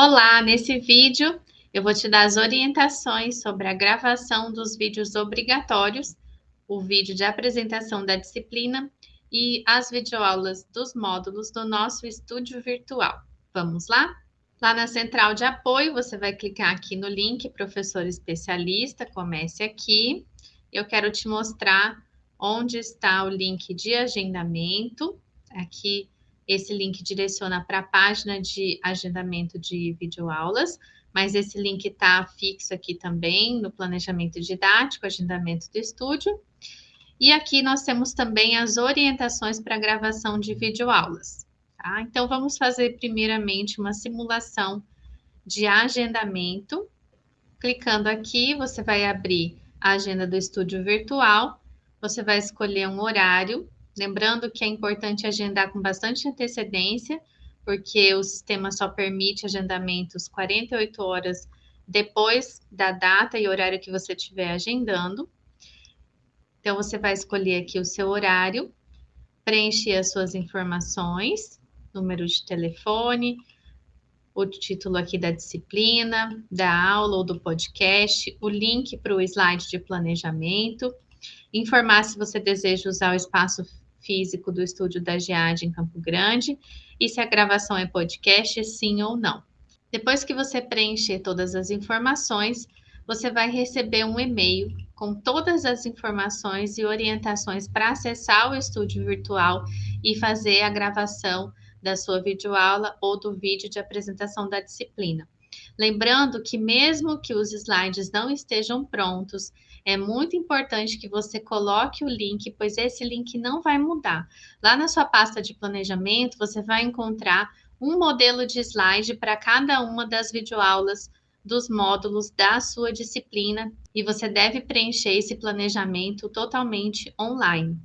Olá, nesse vídeo eu vou te dar as orientações sobre a gravação dos vídeos obrigatórios, o vídeo de apresentação da disciplina e as videoaulas dos módulos do nosso estúdio virtual. Vamos lá? Lá na central de apoio, você vai clicar aqui no link Professor Especialista, comece aqui. Eu quero te mostrar onde está o link de agendamento. Aqui esse link direciona para a página de agendamento de videoaulas, mas esse link está fixo aqui também no planejamento didático, agendamento do estúdio. E aqui nós temos também as orientações para gravação de videoaulas. Tá? Então, vamos fazer primeiramente uma simulação de agendamento. Clicando aqui, você vai abrir a agenda do estúdio virtual, você vai escolher um horário Lembrando que é importante agendar com bastante antecedência, porque o sistema só permite agendamentos 48 horas depois da data e horário que você estiver agendando. Então, você vai escolher aqui o seu horário, preencher as suas informações, número de telefone, o título aqui da disciplina, da aula ou do podcast, o link para o slide de planejamento, informar se você deseja usar o espaço físico do estúdio da GEAD em Campo Grande e se a gravação é podcast, sim ou não. Depois que você preencher todas as informações, você vai receber um e-mail com todas as informações e orientações para acessar o estúdio virtual e fazer a gravação da sua videoaula ou do vídeo de apresentação da disciplina. Lembrando que mesmo que os slides não estejam prontos, é muito importante que você coloque o link, pois esse link não vai mudar. Lá na sua pasta de planejamento, você vai encontrar um modelo de slide para cada uma das videoaulas dos módulos da sua disciplina e você deve preencher esse planejamento totalmente online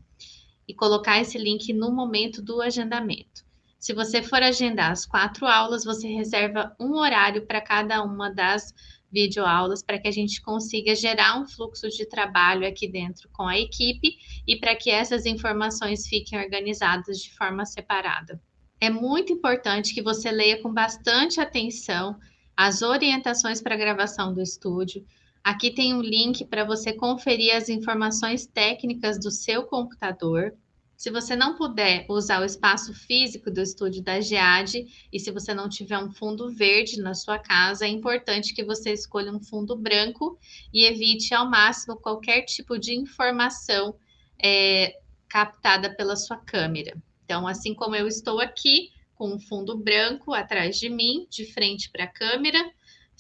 e colocar esse link no momento do agendamento. Se você for agendar as quatro aulas, você reserva um horário para cada uma das videoaulas para que a gente consiga gerar um fluxo de trabalho aqui dentro com a equipe e para que essas informações fiquem organizadas de forma separada. É muito importante que você leia com bastante atenção as orientações para gravação do estúdio. Aqui tem um link para você conferir as informações técnicas do seu computador. Se você não puder usar o espaço físico do estúdio da GEAD e se você não tiver um fundo verde na sua casa, é importante que você escolha um fundo branco e evite ao máximo qualquer tipo de informação é, captada pela sua câmera. Então, assim como eu estou aqui com um fundo branco atrás de mim, de frente para a câmera,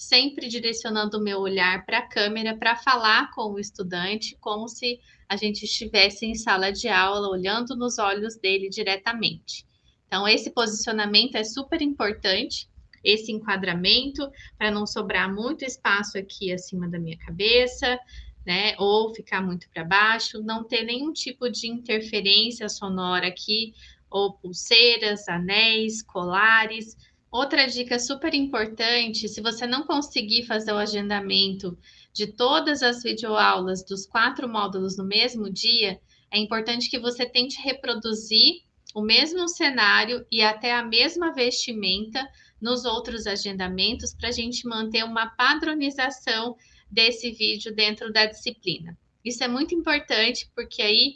sempre direcionando o meu olhar para a câmera para falar com o estudante, como se a gente estivesse em sala de aula, olhando nos olhos dele diretamente. Então, esse posicionamento é super importante, esse enquadramento, para não sobrar muito espaço aqui acima da minha cabeça, né? Ou ficar muito para baixo, não ter nenhum tipo de interferência sonora aqui, ou pulseiras, anéis, colares. Outra dica super importante: se você não conseguir fazer o agendamento de todas as videoaulas dos quatro módulos no mesmo dia, é importante que você tente reproduzir o mesmo cenário e até a mesma vestimenta nos outros agendamentos para a gente manter uma padronização desse vídeo dentro da disciplina. Isso é muito importante porque aí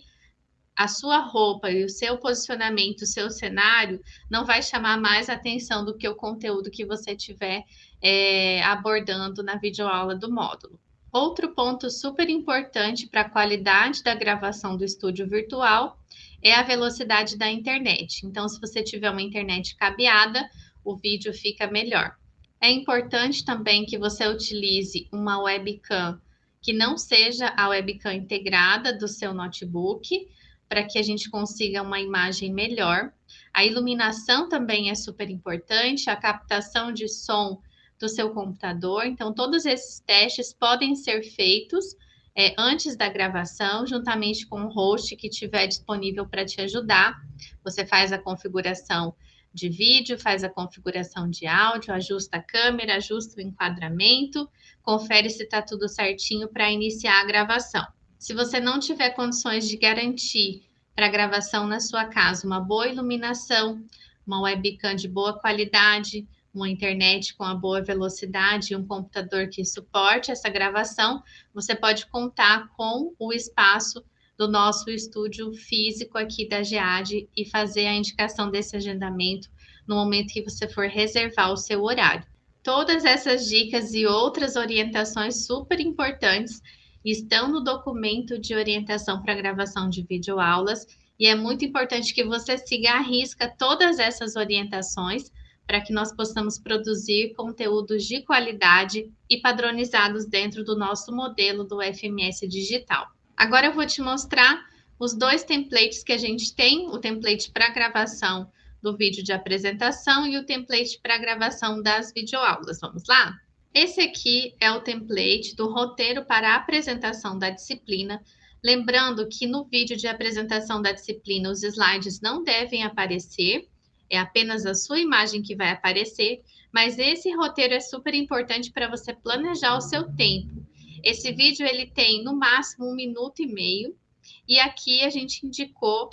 a sua roupa e o seu posicionamento, o seu cenário, não vai chamar mais atenção do que o conteúdo que você estiver é, abordando na videoaula do módulo. Outro ponto super importante para a qualidade da gravação do estúdio virtual é a velocidade da internet. Então, se você tiver uma internet cabeada, o vídeo fica melhor. É importante também que você utilize uma webcam que não seja a webcam integrada do seu notebook, para que a gente consiga uma imagem melhor. A iluminação também é super importante, a captação de som do seu computador. Então, todos esses testes podem ser feitos é, antes da gravação, juntamente com o host que tiver disponível para te ajudar. Você faz a configuração de vídeo, faz a configuração de áudio, ajusta a câmera, ajusta o enquadramento, confere se está tudo certinho para iniciar a gravação. Se você não tiver condições de garantir para gravação na sua casa uma boa iluminação, uma webcam de boa qualidade, uma internet com a boa velocidade e um computador que suporte essa gravação, você pode contar com o espaço do nosso estúdio físico aqui da GEAD e fazer a indicação desse agendamento no momento que você for reservar o seu horário. Todas essas dicas e outras orientações super importantes estão no documento de orientação para gravação de videoaulas e é muito importante que você siga à risca todas essas orientações para que nós possamos produzir conteúdos de qualidade e padronizados dentro do nosso modelo do FMS digital. Agora eu vou te mostrar os dois templates que a gente tem, o template para gravação do vídeo de apresentação e o template para gravação das videoaulas. Vamos lá? Esse aqui é o template do roteiro para a apresentação da disciplina. Lembrando que no vídeo de apresentação da disciplina os slides não devem aparecer, é apenas a sua imagem que vai aparecer, mas esse roteiro é super importante para você planejar o seu tempo. Esse vídeo ele tem no máximo um minuto e meio, e aqui a gente indicou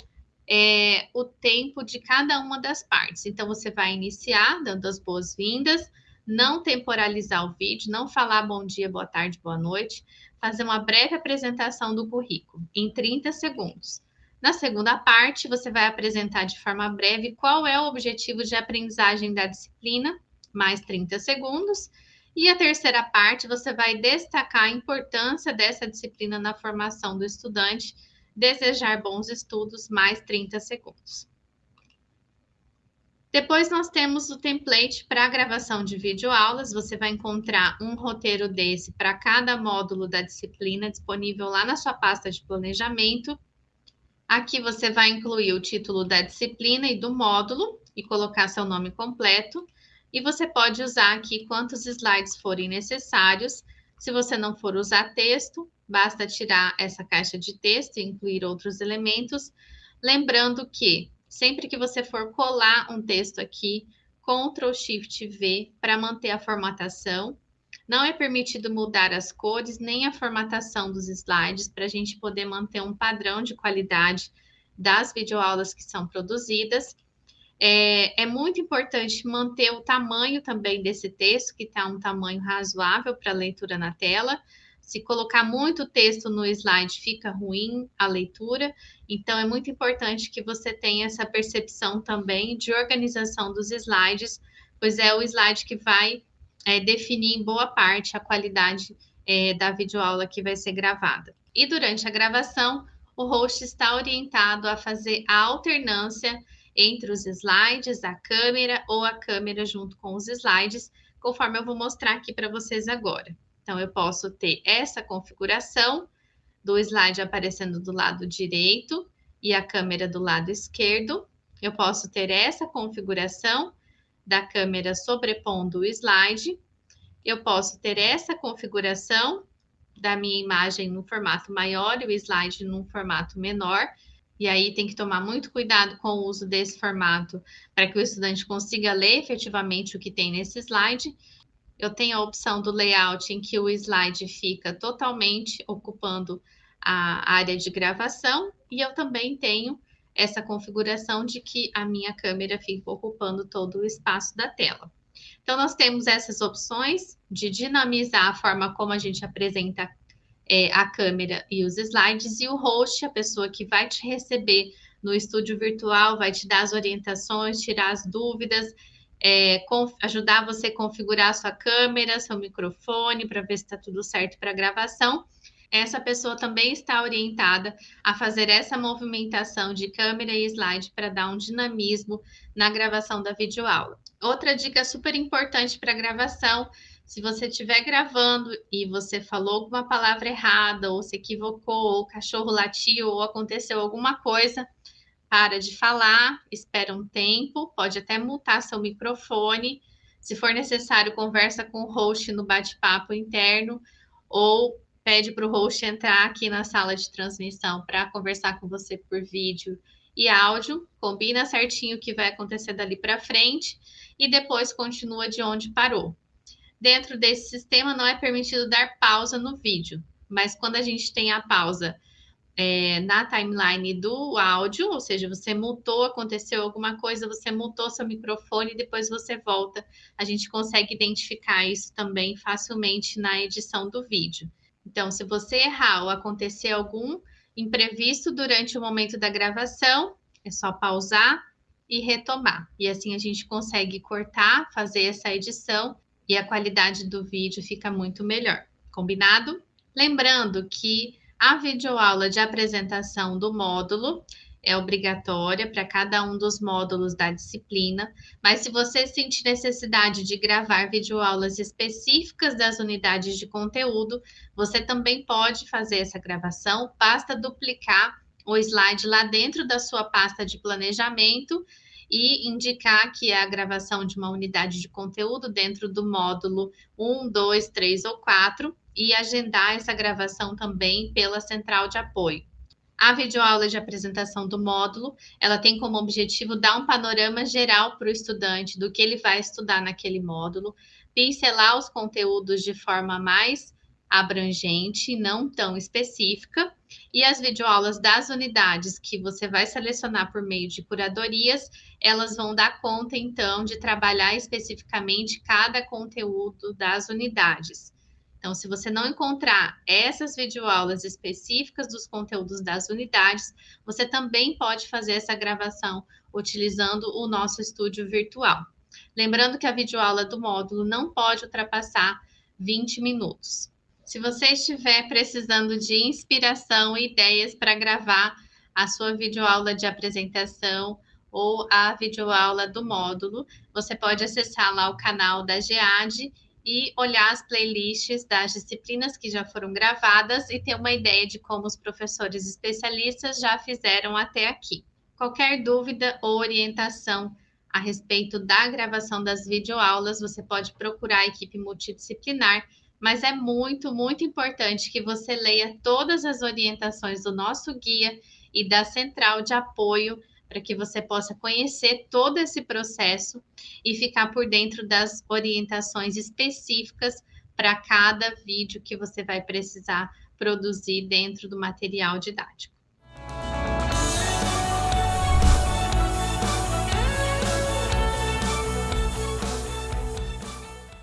é, o tempo de cada uma das partes. Então, você vai iniciar dando as boas-vindas, não temporalizar o vídeo, não falar bom dia, boa tarde, boa noite, fazer uma breve apresentação do currículo em 30 segundos. Na segunda parte, você vai apresentar de forma breve qual é o objetivo de aprendizagem da disciplina, mais 30 segundos. E a terceira parte, você vai destacar a importância dessa disciplina na formação do estudante, desejar bons estudos, mais 30 segundos. Depois nós temos o template para gravação de videoaulas. Você vai encontrar um roteiro desse para cada módulo da disciplina disponível lá na sua pasta de planejamento. Aqui você vai incluir o título da disciplina e do módulo e colocar seu nome completo. E você pode usar aqui quantos slides forem necessários. Se você não for usar texto, basta tirar essa caixa de texto e incluir outros elementos. Lembrando que sempre que você for colar um texto aqui, Ctrl Shift V para manter a formatação não é permitido mudar as cores nem a formatação dos slides para a gente poder manter um padrão de qualidade das videoaulas que são produzidas. É, é muito importante manter o tamanho também desse texto, que está um tamanho razoável para leitura na tela. Se colocar muito texto no slide, fica ruim a leitura. Então, é muito importante que você tenha essa percepção também de organização dos slides, pois é o slide que vai é, definir em boa parte a qualidade é, da videoaula que vai ser gravada. E durante a gravação, o host está orientado a fazer a alternância entre os slides, a câmera ou a câmera junto com os slides, conforme eu vou mostrar aqui para vocês agora. Então, eu posso ter essa configuração do slide aparecendo do lado direito e a câmera do lado esquerdo. Eu posso ter essa configuração da câmera sobrepondo o slide. Eu posso ter essa configuração da minha imagem no formato maior e o slide num formato menor. E aí tem que tomar muito cuidado com o uso desse formato para que o estudante consiga ler efetivamente o que tem nesse slide. Eu tenho a opção do layout em que o slide fica totalmente ocupando a área de gravação e eu também tenho essa configuração de que a minha câmera fica ocupando todo o espaço da tela. Então, nós temos essas opções de dinamizar a forma como a gente apresenta é, a câmera e os slides, e o host, a pessoa que vai te receber no estúdio virtual, vai te dar as orientações, tirar as dúvidas, é, ajudar você a configurar a sua câmera, seu microfone, para ver se está tudo certo para gravação essa pessoa também está orientada a fazer essa movimentação de câmera e slide para dar um dinamismo na gravação da videoaula. Outra dica super importante para gravação, se você estiver gravando e você falou alguma palavra errada, ou se equivocou, ou o cachorro latiu, ou aconteceu alguma coisa, para de falar, espera um tempo, pode até mutar seu microfone. Se for necessário, conversa com o host no bate-papo interno, ou pede para o host entrar aqui na sala de transmissão para conversar com você por vídeo e áudio, combina certinho o que vai acontecer dali para frente e depois continua de onde parou. Dentro desse sistema não é permitido dar pausa no vídeo, mas quando a gente tem a pausa é, na timeline do áudio, ou seja, você mutou, aconteceu alguma coisa, você mutou seu microfone e depois você volta. A gente consegue identificar isso também facilmente na edição do vídeo. Então, se você errar ou acontecer algum imprevisto durante o momento da gravação, é só pausar e retomar. E assim a gente consegue cortar, fazer essa edição e a qualidade do vídeo fica muito melhor. Combinado? Lembrando que a videoaula de apresentação do módulo é obrigatória para cada um dos módulos da disciplina, mas se você sentir necessidade de gravar videoaulas específicas das unidades de conteúdo, você também pode fazer essa gravação, basta duplicar o slide lá dentro da sua pasta de planejamento e indicar que é a gravação de uma unidade de conteúdo dentro do módulo 1, 2, 3 ou 4 e agendar essa gravação também pela central de apoio. A videoaula de apresentação do módulo, ela tem como objetivo dar um panorama geral para o estudante do que ele vai estudar naquele módulo, pincelar os conteúdos de forma mais abrangente, não tão específica, e as videoaulas das unidades que você vai selecionar por meio de curadorias, elas vão dar conta então de trabalhar especificamente cada conteúdo das unidades. Então, se você não encontrar essas videoaulas específicas dos conteúdos das unidades, você também pode fazer essa gravação utilizando o nosso estúdio virtual. Lembrando que a videoaula do módulo não pode ultrapassar 20 minutos. Se você estiver precisando de inspiração e ideias para gravar a sua videoaula de apresentação ou a videoaula do módulo, você pode acessar lá o canal da GEAD e olhar as playlists das disciplinas que já foram gravadas e ter uma ideia de como os professores especialistas já fizeram até aqui. Qualquer dúvida ou orientação a respeito da gravação das videoaulas, você pode procurar a equipe multidisciplinar, mas é muito, muito importante que você leia todas as orientações do nosso guia e da central de apoio para que você possa conhecer todo esse processo e ficar por dentro das orientações específicas para cada vídeo que você vai precisar produzir dentro do material didático.